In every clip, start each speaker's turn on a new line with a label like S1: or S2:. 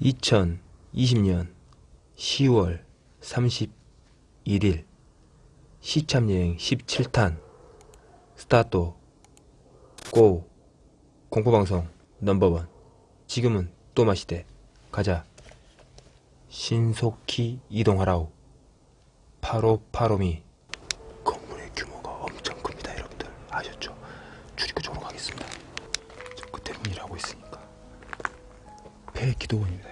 S1: 2020년 10월 31일 시참여행 17탄 스타트 고 공포방송 넘버원. 지금은 또 마시대. 가자. 신속히 이동하라우 파로파로미. 건물의 규모가 엄청 큽니다 여러분들. 아셨죠? 출입구 쪽으로 가겠습니다. 저 끝에 문 일하고 있으니까. 폐 기도원입니다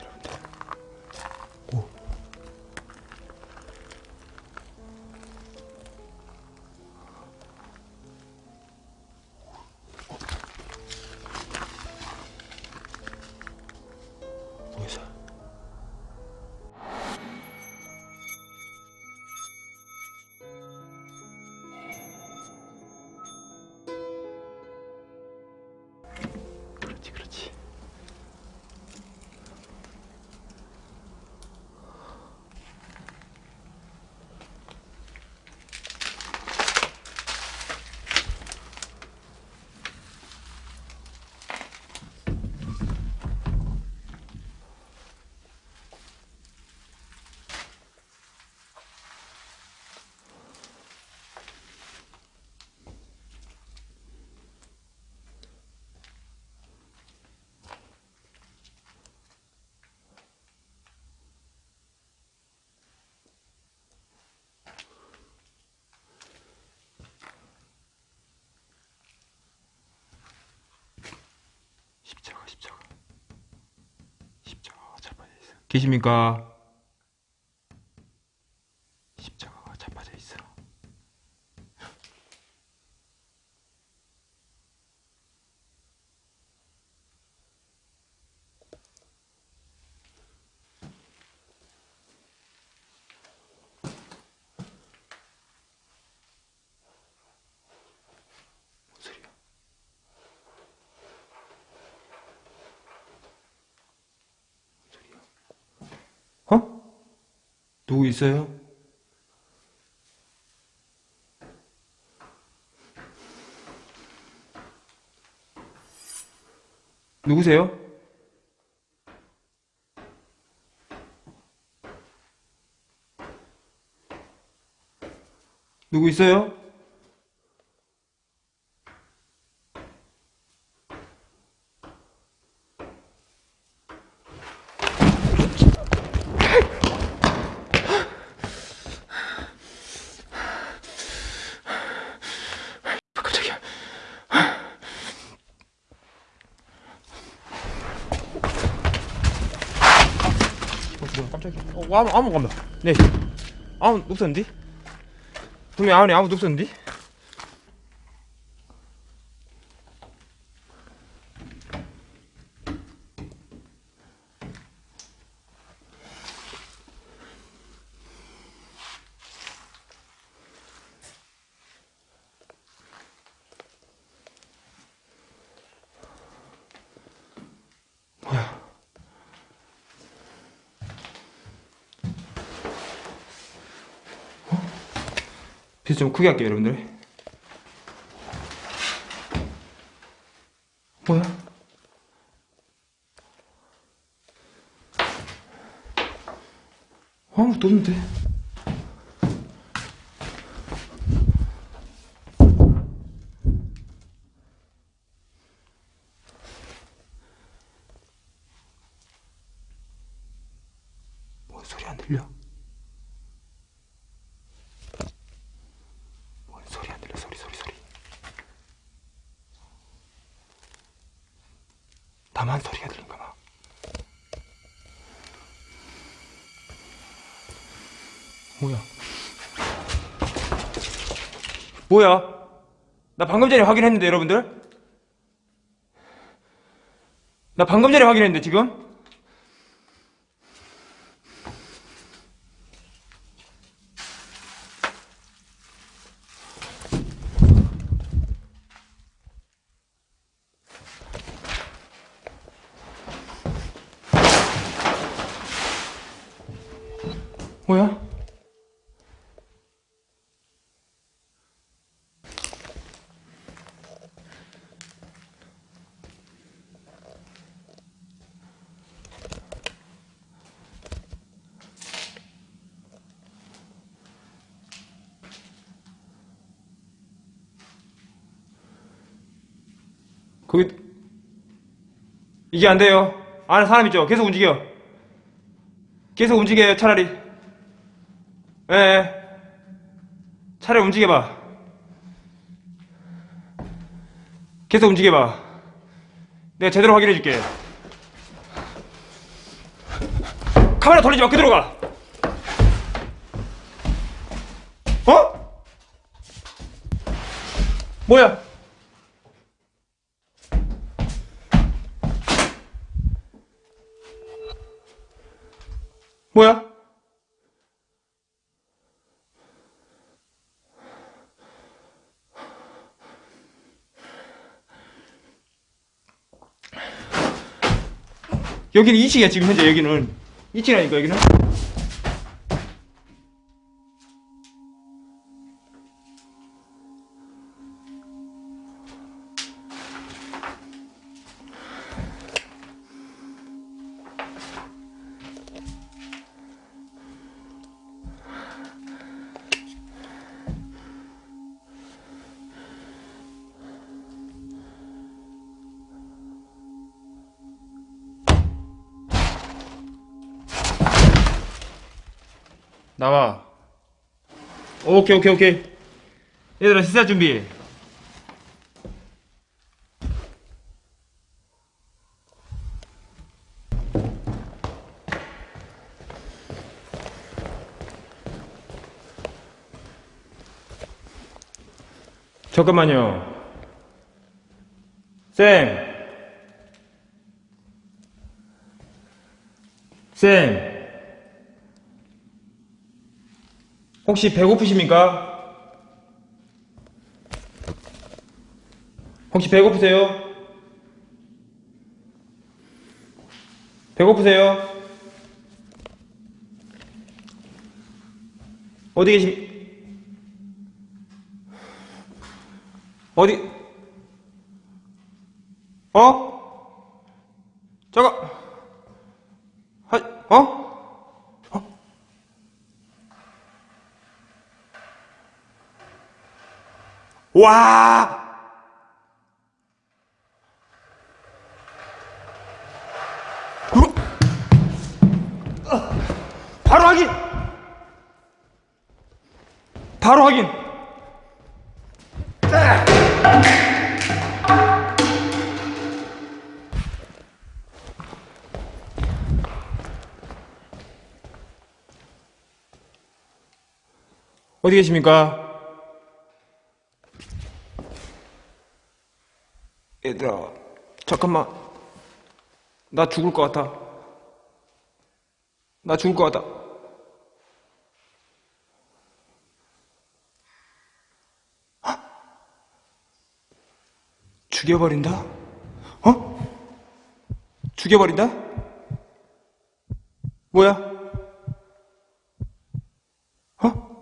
S1: 십자가 십자가 십자가가 자빠져 있어 계십니까? 십자가가 자빠져 있어 뭔 소리야? 어? 누구 있어요? 누구세요? 누구 있어요? 깜짝이야. 어, 뭐야, 깜짝이야. 어, 아무, 아무 간다. 네. 아무, 없었는데? 분명 아무도 없었는데? 뭐 좀 크게 할게요, 여러분들. 뭐야? 아무것도 없는데. 뭔 소리 안 들려? 뭔 소리 안 들려? 소리 소리 소리. 나만 소리가 들린가 봐. 뭐야? 뭐야? 나 방금 전에 확인했는데 여러분들? 나 방금 전에 확인했는데 지금? 뭐야?
S2: 거기 이게 안 돼요. 안에 사람 있죠. 계속 움직여. 계속 움직여요. 차라리. 예. 예. 차라리 움직여봐. 계속 움직여봐. 내가 제대로 확인해줄게. 카메라 돌리지 마. 그대로 가. 어? 뭐야? 뭐야? 여기는 2층이야 지금 현재 여기는 2층이라니까 여기는 나와. 오케이 오케이 오케이. 얘들아 식사 준비. 잠깐만요. 쌤. 쌤, 혹시 배고프십니까? 혹시 배고프세요? 배고프세요? 어디 계시, 어디, 어? 잠깐, 하, 어? 와! 바로 확인! 바로 확인! 어디 계십니까? 얘들아, 잠깐만. 나 죽을 것 같아. 나 죽을 것 같아. 헉! 죽여버린다? 어? 죽여버린다? 뭐야? 어? 어?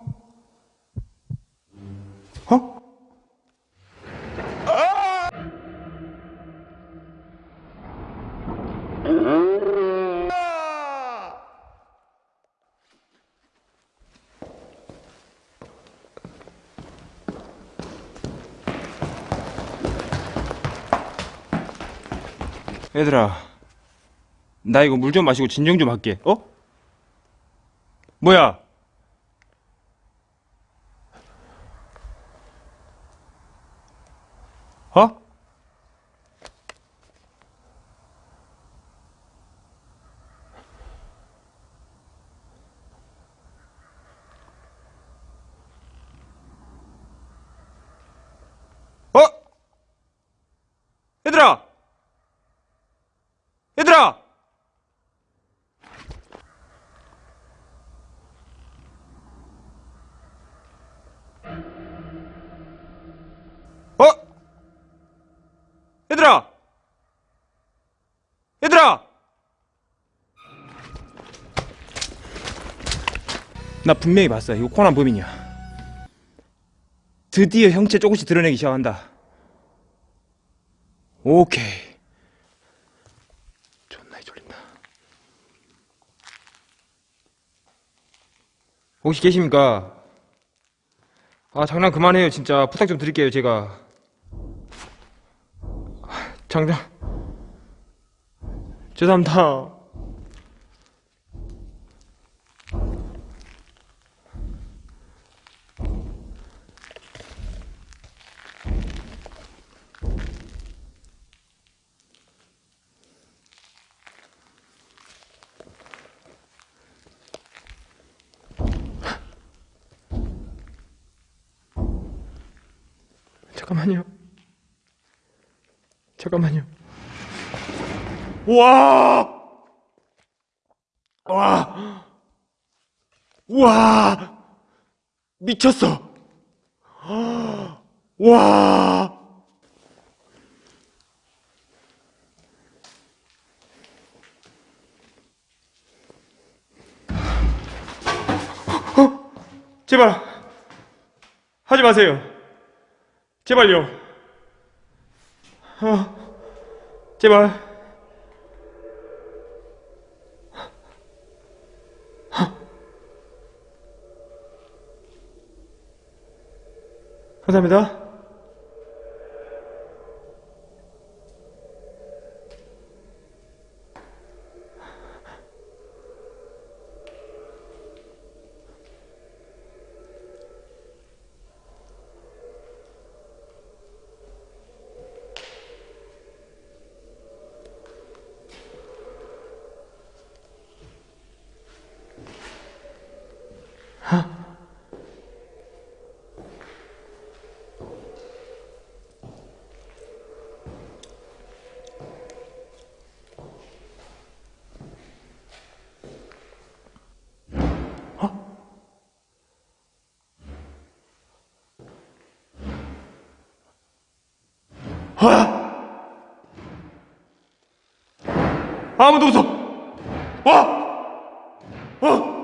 S2: 얘들아, 나 이거 물 좀 마시고 진정 좀 할게. 어? 뭐야? 어? 어? 얘들아! 얘들아! 어? 얘들아! 얘들아! 나 분명히 봤어. 이거 코난 범인이야. 드디어 형체 조금씩 드러내기 시작한다. 오케이. 존나 졸린다. 혹시 계십니까? 아 장난 그만해요 진짜 부탁 좀 드릴게요 제가 아, 장장. 죄송합니다. 잠깐만요. 잠깐만요. 와! 와! 와! 미쳤어! 와! 어? 제발 하지 마세요. 제발요. 어, 제발. 감사합니다. 아무도 없어. 와! 어!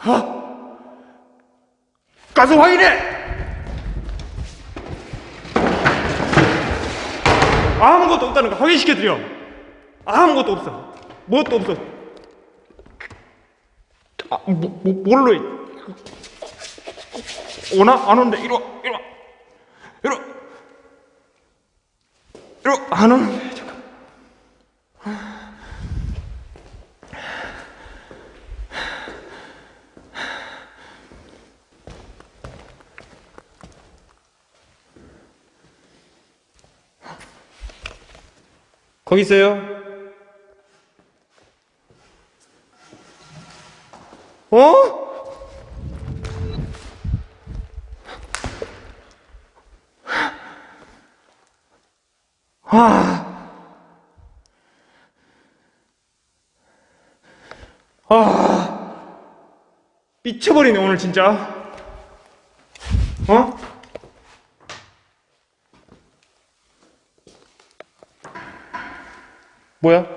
S2: 아! 가서 확인해! 아무것도 없다는 거 확인시켜드려. 아무것도 없어. 무엇도 없어. 아, 뭐, 뭐, 뭘로 해? 오나? 안 오는데, 이리 와, 이리 와. 이리 와. 와. 안 오는데, 잠깐. 거기 있어요? 어? 아. 아. 미쳐버리네, 오늘 진짜. 어? 뭐야?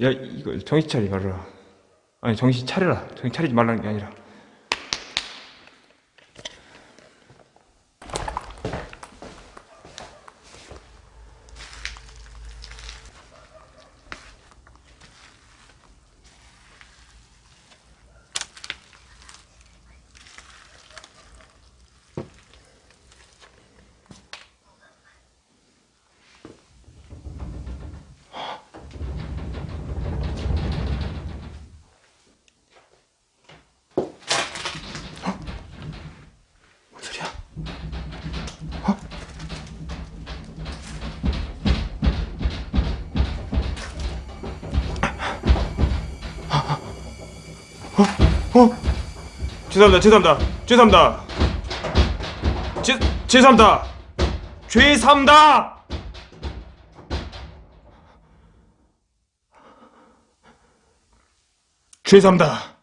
S2: 야, 이거 정신 차리 말라. 아니, 정신 차려라. 정신 차리지 말라는 게 아니라. 어? 어? 죄송합니다, 죄송합니다, 죄송합니다. 죄, 죄송합니다. 죄송합니다. 죄송합니다.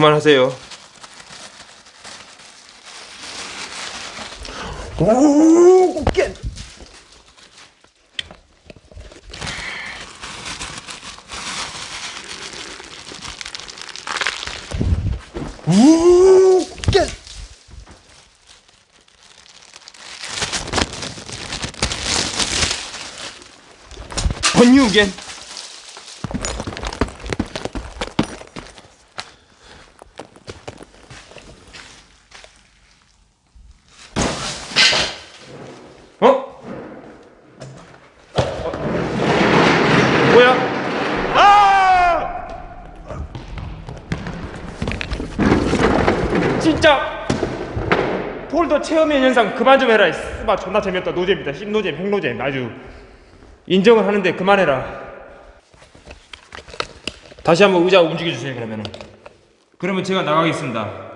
S2: 그만하세요.
S1: 오, 깨. 우, 깨.
S2: 번유겐. 어? 어? 뭐야? 아! 진짜 폴 더 체험의 현상 그만 좀 해라. 스마 존나 재미없다. 노잼이다. 씹노잼, 핵노잼 아주 인정을 하는데 그만해라. 다시 한번 의자 움직여 주세요. 그러면은. 그러면 제가 나가겠습니다.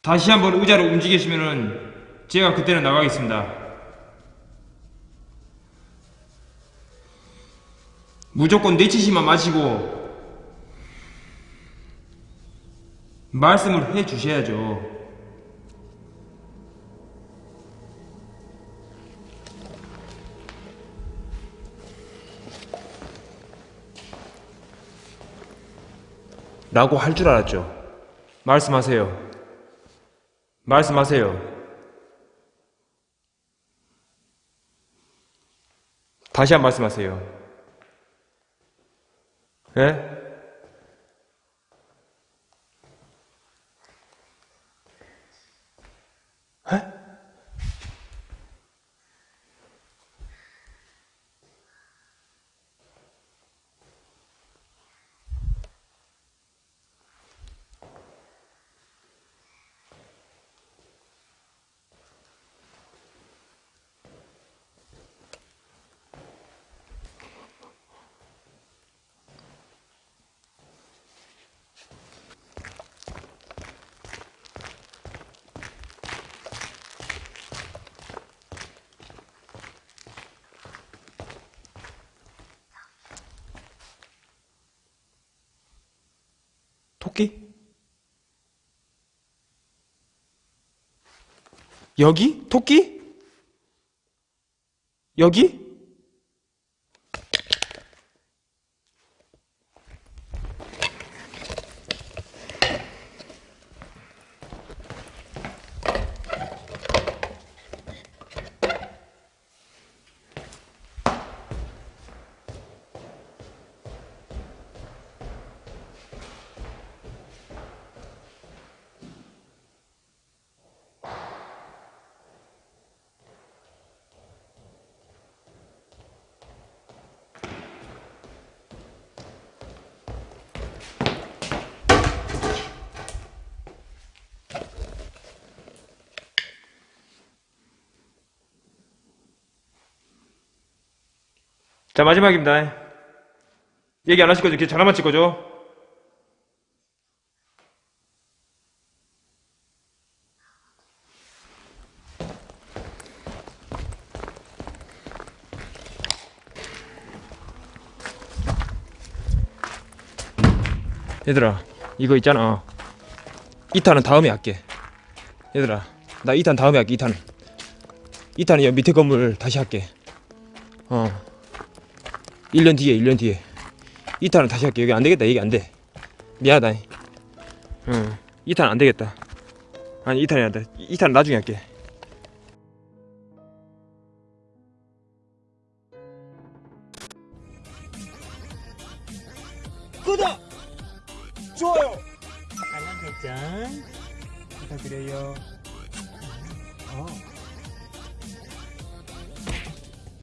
S2: 다시 한번 의자를 움직이시면은 제가 그때는 나가겠습니다. 무조건 내치시만 마시고 말씀을 해 주셔야죠. 라고 할 줄 알았죠. 말씀하세요. 말씀하세요. 다시 한번 말씀하세요. 예? 에? 토끼? 여기? 토끼? 여기? 자 마지막입니다. 얘기 안 하실 거죠? 이렇게 전화만 칠 거죠? 얘들아 이거 있잖아 2탄은 다음에 할게 얘들아 나 2탄 다음에 할게 2탄 2탄은 여 밑에 건물 다시 할게 어 1년 뒤에 1년 뒤에. 2탄은 다시 할게. 여기 안되겠다. 여기 안돼. 미안하다. 응. 2탄 안되겠다. 아니 2탄이 안돼. 2탄 나중에 할게